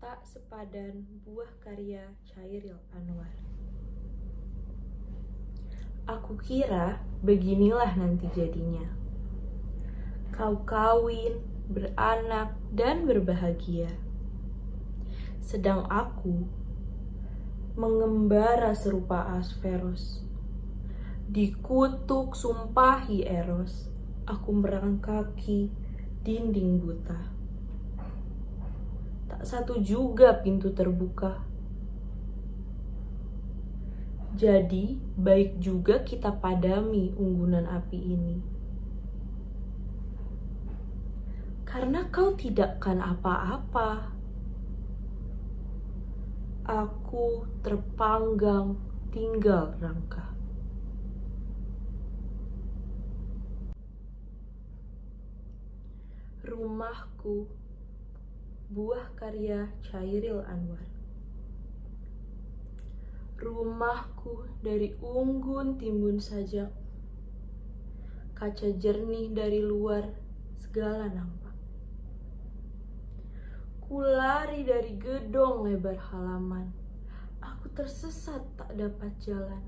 tak sepadan buah karya Chairil Anwar. Aku kira beginilah nanti jadinya. Kau kawin, beranak, dan berbahagia. Sedang aku mengembara serupa Asferos. Dikutuk sumpahi Eros, aku merangkaki dinding buta. Satu juga pintu terbuka. Jadi, baik juga kita padami unggunan api ini. Karena kau tidak kan apa-apa. Aku terpanggang tinggal rangka. Rumahku Buah karya Chairil Anwar. Rumahku dari unggun timbun saja. Kaca jernih dari luar segala nampak. Kulari dari gedong lebar halaman. Aku tersesat tak dapat jalan.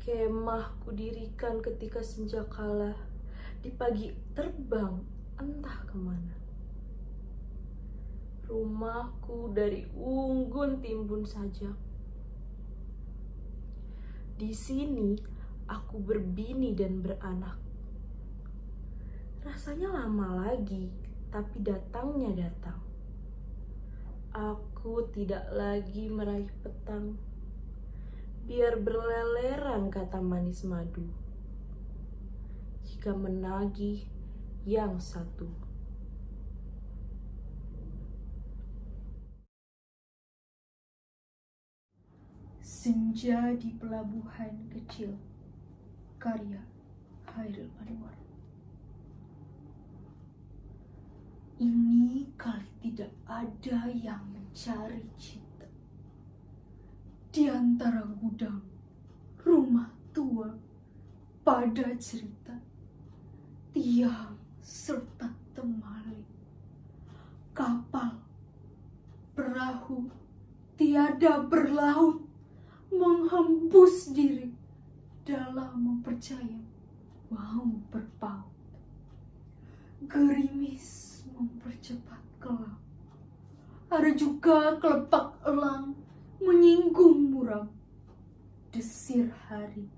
Kemah dirikan ketika senja kalah. Di pagi terbang entah ke mana. Rumahku dari unggun timbun saja. Di sini aku berbini dan beranak. Rasanya lama lagi, tapi datangnya datang. Aku tidak lagi meraih petang. Biar berleleran kata manis madu jika menagih yang satu. Senja di pelabuhan kecil. Karya Hairil Anwar. Ini kali tidak ada yang mencari cinta. Di antara gudang Rumah tua Pada cerita tiang serta temali. Kapal, perahu, tiada berlaut, menghembus diri dalam mempercaya mau berpaut. Gerimis mempercepat kelam. Ada juga kelepak elang menyinggung muram. Desir hari,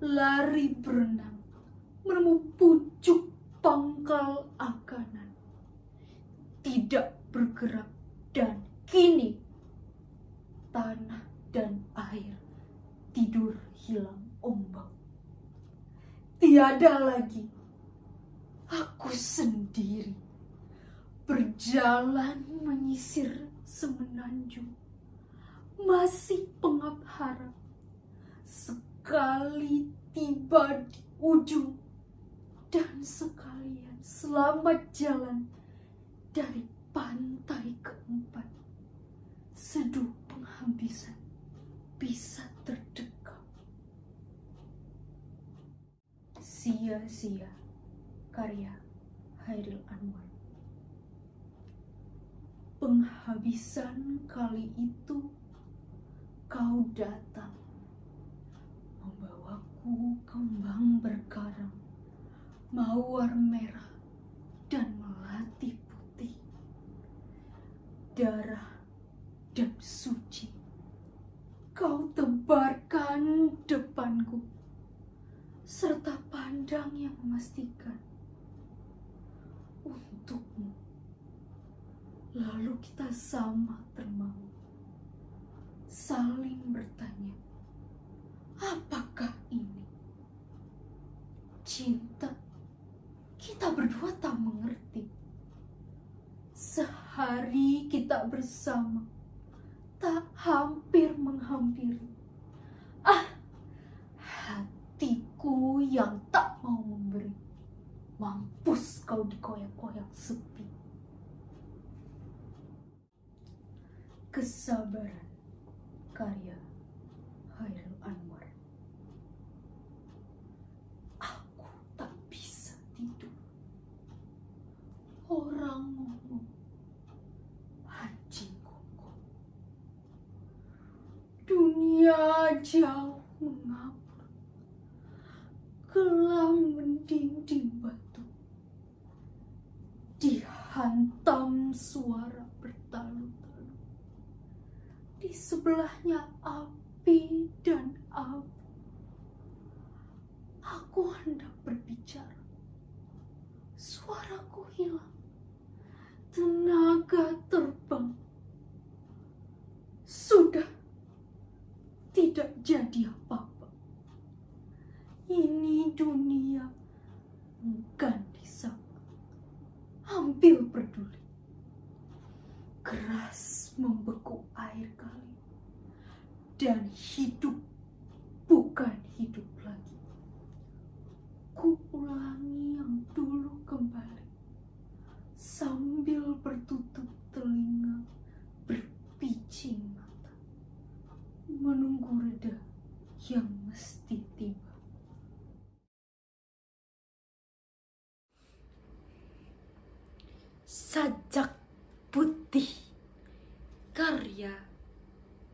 lari berenang menemu pucuk pangkal akanan. Tidak bergerak dan kini tanah dan air tidur hilang ombak. Tiada lagi aku sendiri berjalan menyisir semenanjung masih pengap harap sekali tiba di ujung dan sekalian selamat jalan dari pantai keempat. Seduh penghabisan bisa terdekat. Sia-sia karya Hairil Anwar. Penghabisan kali itu kau datang membawaku kembang berkarang mawar merah dan melati putih, darah dan suci. Kau tebarkan depanku, serta pandang yang memastikan untukmu. Lalu kita sama termau, saling bertanya, apakah ini cinta? kita berdua tak mengerti. Sehari kita bersama, tak hampir menghampiri. Ah, hatiku yang tak mau memberi. Mampus kau dikoyak-koyak sepi. Kesabaran karya Hairil Anwar. Orang ngomong jauh mengapur, gelang mendinding batu, dihantam suara bertalu-talu. Di sebelahnya api dan abu. Aku hendak berbicara. Suaraku hilang. Tenaga terbang. Sudah tidak jadi apa-apa. Ini dunia bukan disapa. Ambil peduli. Keras membeku air kali. Dan hidup bukan hidup lagi. Ku ulangi yang dulu kembali. Sambil bertutup telinga, berpicing mata. Menunggu reda yang mesti tiba. Sajak Putih Karya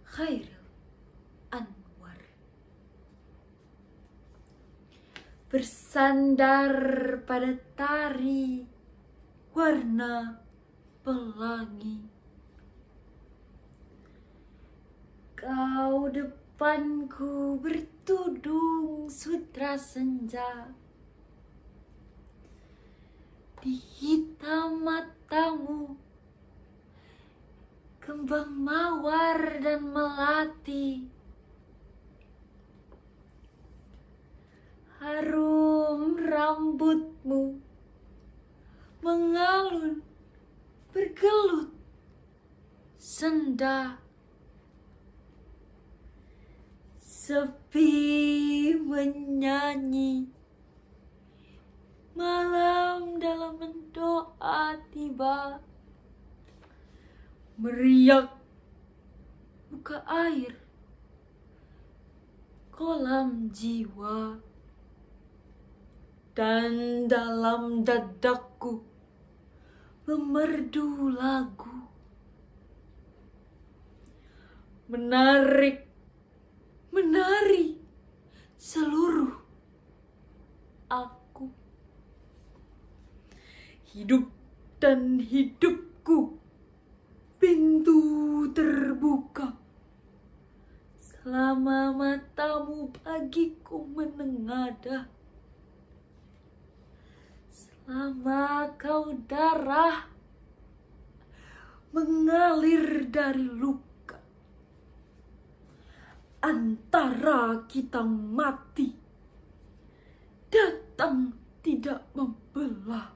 Khairil Anwar Bersandar pada tari warna pelangi. Kau depanku bertudung sutra senja. Di hitam matamu Kembang mawar dan melati Harum rambutmu Mengalun Bergelut Senda. Sepi menyanyi Malam dalam mendoa tiba. Meriak Buka air Kolam jiwa Dan dalam dadaku Memerdu lagu. Menarik Menari Seluruh Aku. Hidup dan hidupku Pintu terbuka. Selama matamu bagiku menengadah Selama kau darah Mengalir dari luka. Antara kita mati Datang tidak membelah.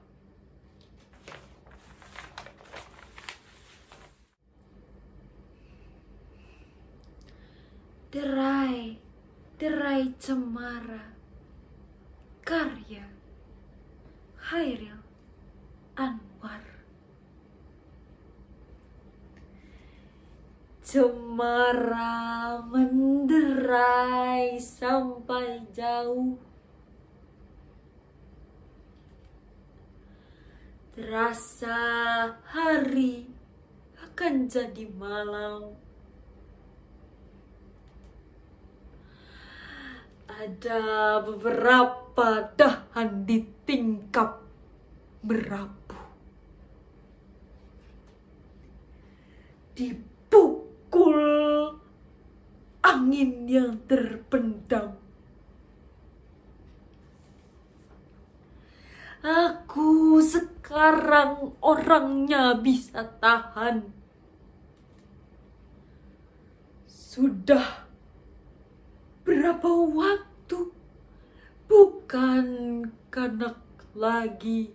Derai, derai cemara Karya Hairil Anwar. Cemara menderai sampai jauh. Terasa hari akan jadi malam. Ada beberapa dahan di tingkap merapu Dipukul angin yang terpendam Aku sekarang orangnya bisa tahan. Sudah berapa waktu bukan kanak lagi.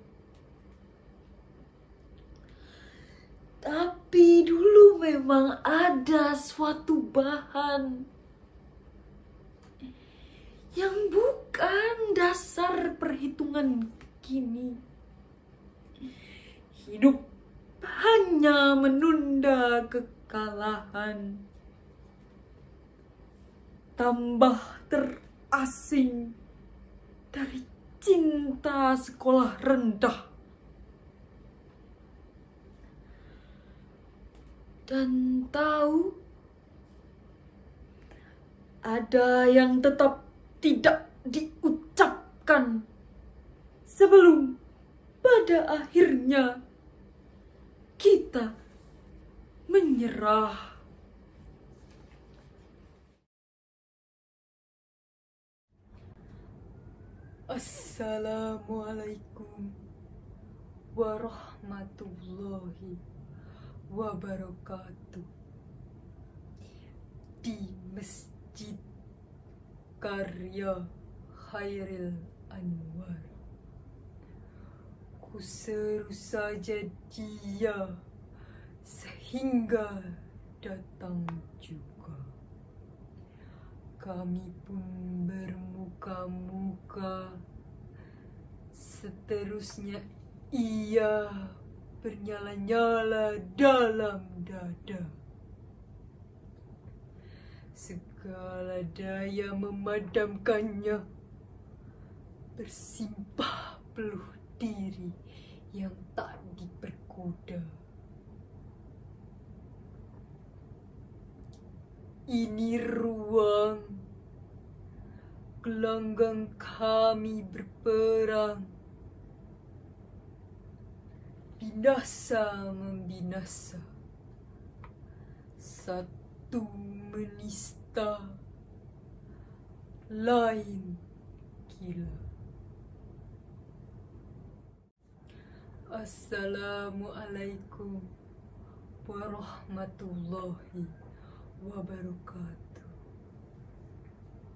Tapi dulu memang ada suatu bahan yang bukan dasar perhitungan kini. Hidup hanya menunda kekalahan. Tambah terasing dari cinta sekolah rendah. Dan tahu ada yang tetap tidak diucapkan sebelum pada akhirnya kita menyerah. Assalamualaikum warahmatullahi wabarakatuh. Di Masjid Karya Khairil Anwar. Ku seru saja dia sehingga datang juga. Kami pun bermuka-muka. Seterusnya ia bernyala-nyala dalam dada. Segala daya memadamkannya bersimpah peluh diri yang tak diperkuda. Ini ruang gelanggang kami berperang. Binasa membinasa. Satu menista. Lain gila. Assalamualaikum warahmatullahi wabarakatuh.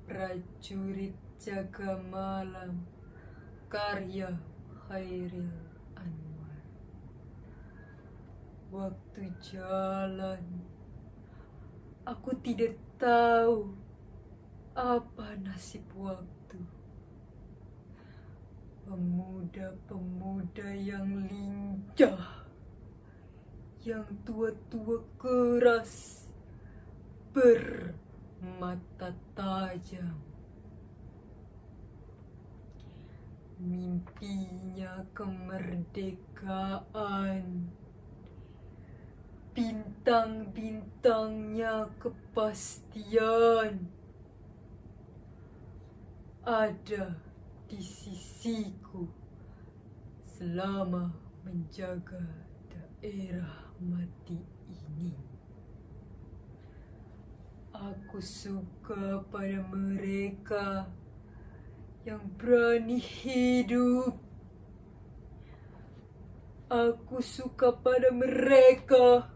Prajurit jaga malam karya Khairil Anwar. Waktu jalan, aku tidak tahu apa nasib waktu. Pemuda-pemuda yang lincah, yang tua-tua keras, bermata tajam. Mimpinya kemerdekaan, bintang-bintangnya kepastian ada di sisiku selama menjaga daerah mati ini. Aku suka pada mereka yang berani hidup. Aku suka pada mereka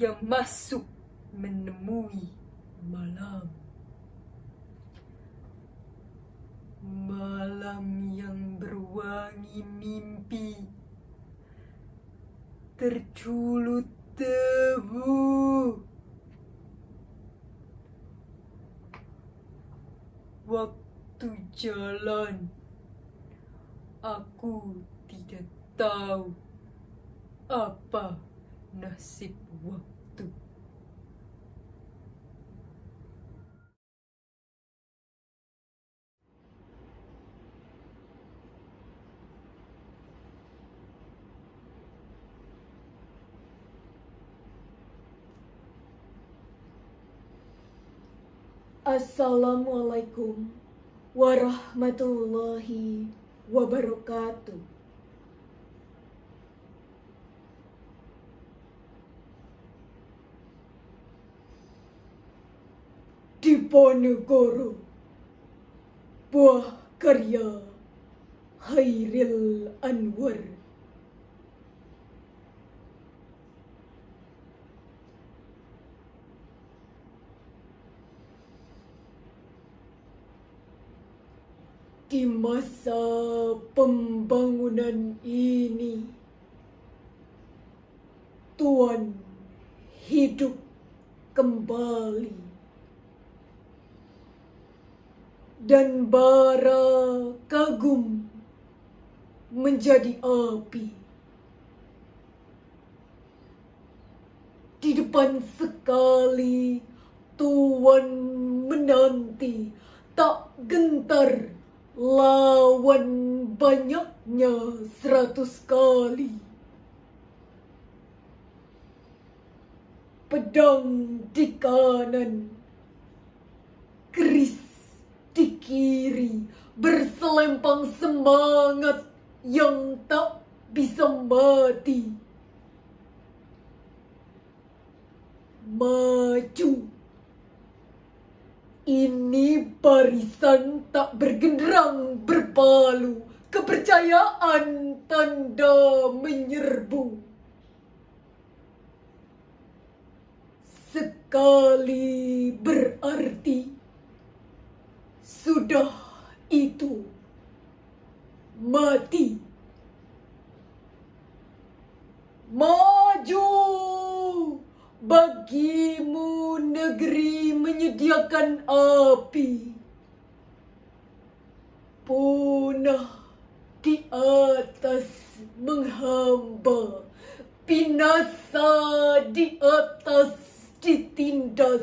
yang masuk menemui malam. Malam yang berwangi mimpi terculut debu. Waktu jalan, aku tidak tahu apa nasib waktu. Assalamualaikum warahmatullahi wabarakatuh. Diponegoro Buah karya Khairil Anwar Di masa pembangunan ini. Tuan hidup kembali. Dan bara kagum menjadi api. Di depan sekali tuan menanti tak gentar lawan banyaknya seratus kali pedang di kanan keris di kiri berselempang semangat yang tak bisa mati. Maju. Ini barisan tak bergenderang berpalu. Kepercayaan tanda menyerbu. Sekali berarti sudah itu mati. Maju! Bagimu negeri menyediakan api. Punah di atas menghamba. Binasa di atas ditindas.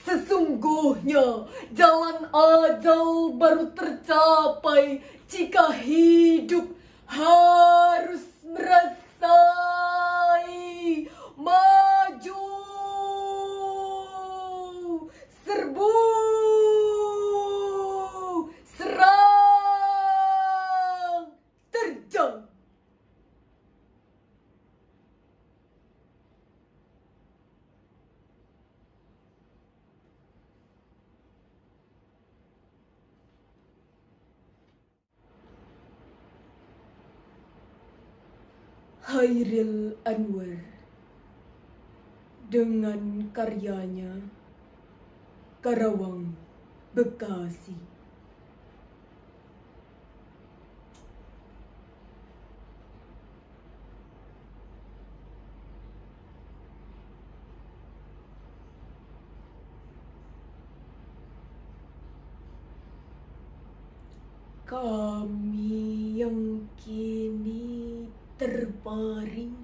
Sesungguhnya jalan ajal baru tercapai jika hidup harus merasai maju serbu! Serang! Terjang! Hairil Anwar. Dengan karyanya Karawang Bekasi Kami yang kini terbaring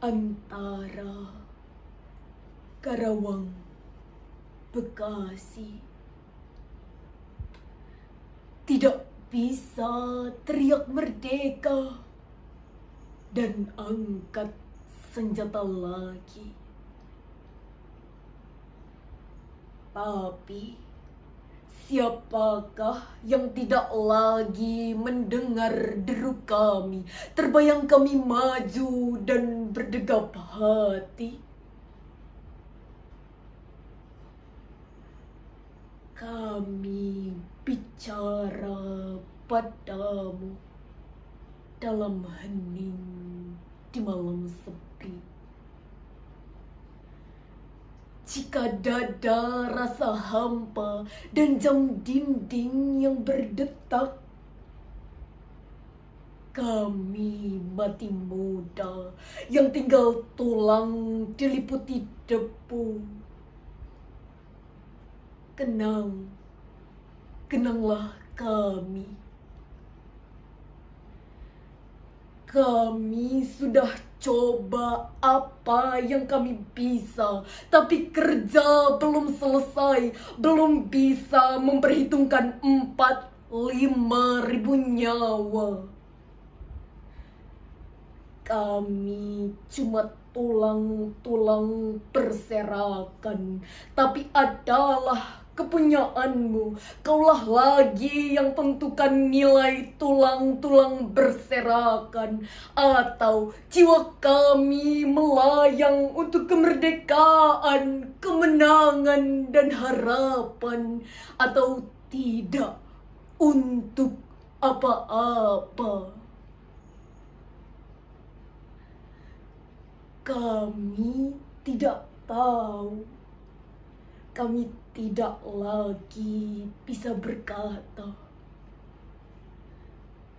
antara Karawang, Bekasi. Tidak bisa teriak merdeka dan angkat senjata lagi. Tapi Siapakah yang tidak lagi mendengar deru kami? Terbayang kami maju dan berdegap hati. Kami bicara padamu dalam hening di malam sepi. Jika dada rasa hampa dan jam dinding yang berdetak Kami mati muda yang tinggal tulang diliputi debu Kenang, kenanglah kami. Kami sudah coba apa yang kami bisa, tapi kerja belum selesai, belum bisa memperhitungkan empat lima ribu nyawa. Kami cuma tulang-tulang berserakan, tapi adalah kepunyaanmu. Kaulah lagi yang tentukan nilai tulang-tulang berserakan. Atau jiwa kami melayang untuk kemerdekaan, kemenangan, dan harapan. Atau tidak untuk apa-apa. Kami tidak tahu. Kami tidak lagi bisa berkata.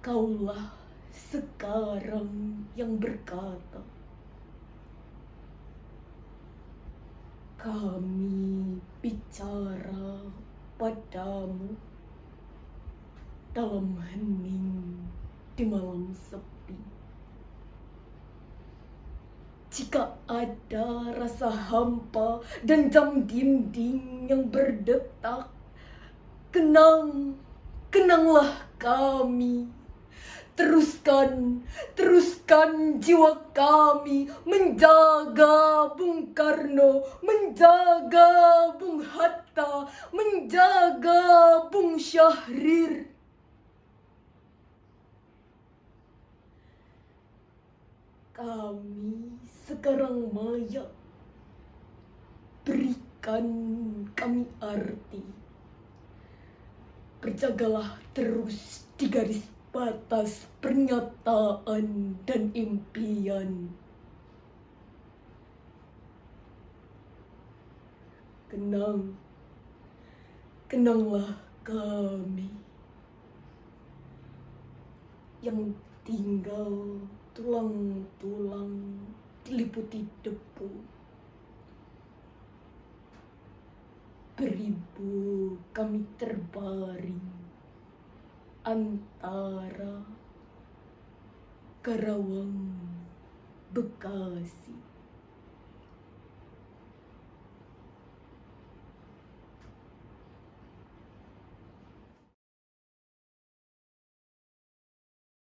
Kaulah sekarang yang berkata. Kami bicara padamu dalam hening di malam sepi. Jika ada rasa hampa dan jam dinding yang berdetak, kenang, kenanglah kami. Teruskan, teruskan jiwa kami menjaga Bung Karno, menjaga Bung Hatta, menjaga Bung Syahrir. Kami sekarang maya berikan kami arti. Berjagalah terus di garis batas pernyataan dan impian. Kenang, kenanglah kami yang tinggal tulang-tulang diliputi debu. Beribu kami terbaring antara Karawang, Bekasi,